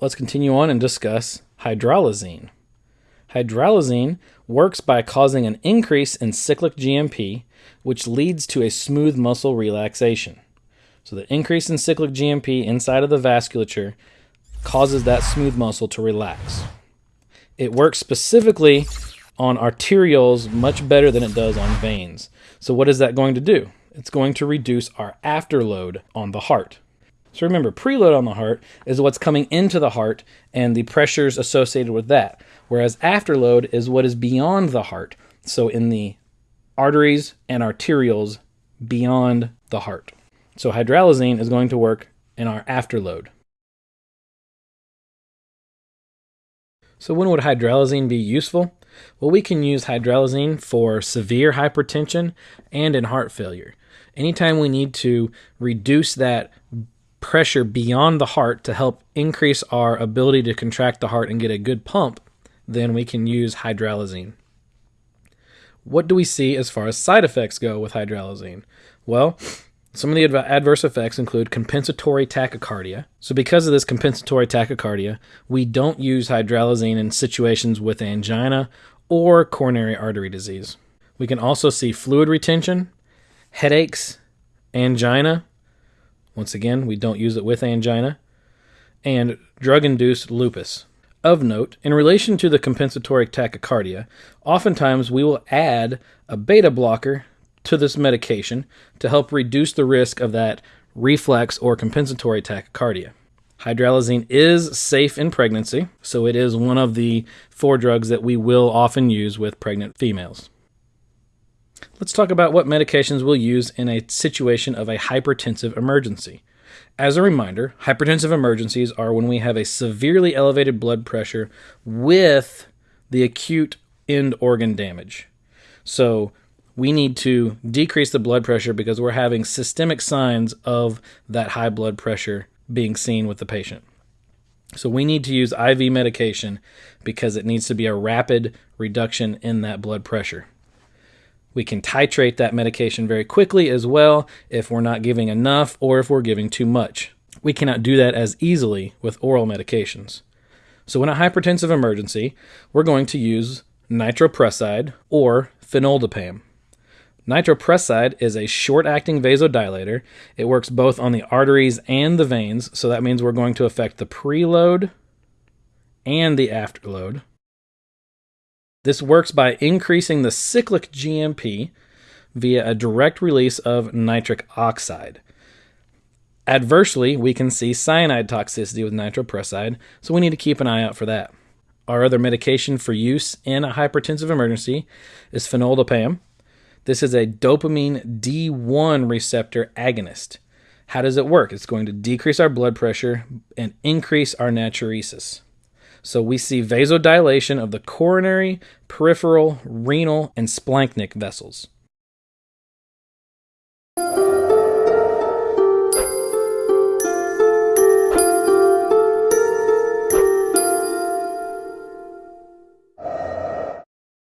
let's continue on and discuss hydralazine. Hydralazine works by causing an increase in cyclic GMP, which leads to a smooth muscle relaxation. So, the increase in cyclic GMP inside of the vasculature causes that smooth muscle to relax. It works specifically on arterioles much better than it does on veins. So, what is that going to do? It's going to reduce our afterload on the heart. So remember, preload on the heart is what's coming into the heart and the pressures associated with that, whereas afterload is what is beyond the heart. So in the arteries and arterioles beyond the heart. So hydralazine is going to work in our afterload. So when would hydralazine be useful? Well, we can use hydralazine for severe hypertension and in heart failure. Anytime we need to reduce that pressure beyond the heart to help increase our ability to contract the heart and get a good pump, then we can use hydralazine. What do we see as far as side effects go with hydralazine? Well, some of the adverse effects include compensatory tachycardia. So, because of this compensatory tachycardia, we don't use hydralazine in situations with angina or coronary artery disease. We can also see fluid retention, headaches, angina, once again, we don't use it with angina. And drug induced lupus. Of note, in relation to the compensatory tachycardia, oftentimes we will add a beta blocker to this medication to help reduce the risk of that reflex or compensatory tachycardia. Hydralazine is safe in pregnancy, so it is one of the four drugs that we will often use with pregnant females. Let's talk about what medications we'll use in a situation of a hypertensive emergency. As a reminder, hypertensive emergencies are when we have a severely elevated blood pressure with the acute end organ damage. So, we need to decrease the blood pressure because we're having systemic signs of that high blood pressure being seen with the patient. So, we need to use IV medication because it needs to be a rapid reduction in that blood pressure. We can titrate that medication very quickly as well if we're not giving enough or if we're giving too much. We cannot do that as easily with oral medications. So, in a hypertensive emergency, we're going to use nitroprusside or fenoldopam. Nitroprusside is a short acting vasodilator. It works both on the arteries and the veins, so that means we're going to affect the preload and the afterload. This works by increasing the cyclic GMP via a direct release of nitric oxide. Adversely, we can see cyanide toxicity with nitroprusside, so we need to keep an eye out for that. Our other medication for use in a hypertensive emergency is fenoldopam. This is a dopamine D1 receptor agonist. How does it work? It's going to decrease our blood pressure and increase our natriuresis. So we see vasodilation of the coronary, peripheral, renal, and splanchnic vessels.